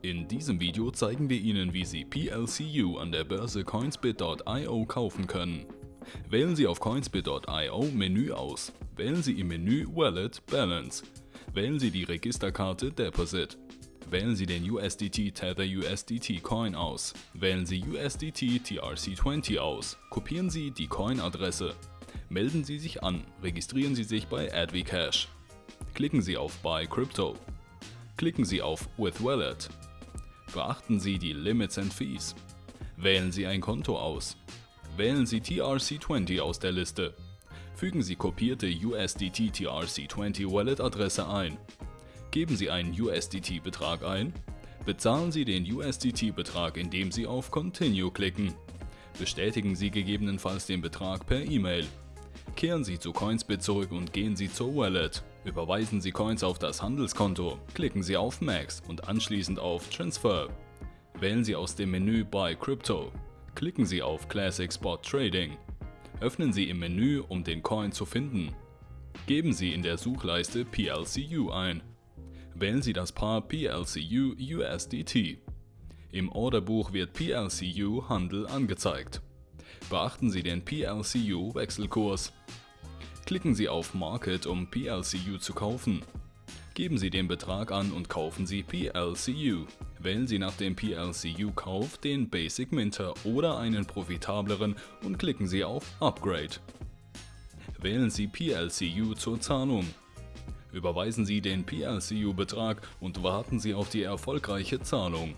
In diesem Video zeigen wir Ihnen, wie Sie PLCU an der Börse coinsbit.io kaufen können. Wählen Sie auf coinsbit.io Menü aus. Wählen Sie im Menü Wallet Balance. Wählen Sie die Registerkarte Deposit. Wählen Sie den USDT Tether USDT Coin aus. Wählen Sie USDT TRC20 aus. Kopieren Sie die Coin-Adresse. Melden Sie sich an. Registrieren Sie sich bei AdviCash. Klicken Sie auf Buy Crypto. Klicken Sie auf With Wallet. Beachten Sie die Limits and Fees. Wählen Sie ein Konto aus. Wählen Sie TRC20 aus der Liste. Fügen Sie kopierte USDT TRC20 Wallet-Adresse ein. Geben Sie einen USDT-Betrag ein. Bezahlen Sie den USDT-Betrag, indem Sie auf Continue klicken. Bestätigen Sie gegebenenfalls den Betrag per E-Mail. Kehren Sie zu Coinsbit zurück und gehen Sie zur Wallet. Überweisen Sie Coins auf das Handelskonto, klicken Sie auf Max und anschließend auf Transfer. Wählen Sie aus dem Menü Buy Crypto. Klicken Sie auf Classic Spot Trading. Öffnen Sie im Menü, um den Coin zu finden. Geben Sie in der Suchleiste PLCU ein. Wählen Sie das Paar PLCU USDT. Im Orderbuch wird PLCU Handel angezeigt. Beachten Sie den PLCU Wechselkurs. Klicken Sie auf Market, um PLCU zu kaufen. Geben Sie den Betrag an und kaufen Sie PLCU. Wählen Sie nach dem PLCU-Kauf den Basic Minter oder einen profitableren und klicken Sie auf Upgrade. Wählen Sie PLCU zur Zahlung. Überweisen Sie den PLCU-Betrag und warten Sie auf die erfolgreiche Zahlung.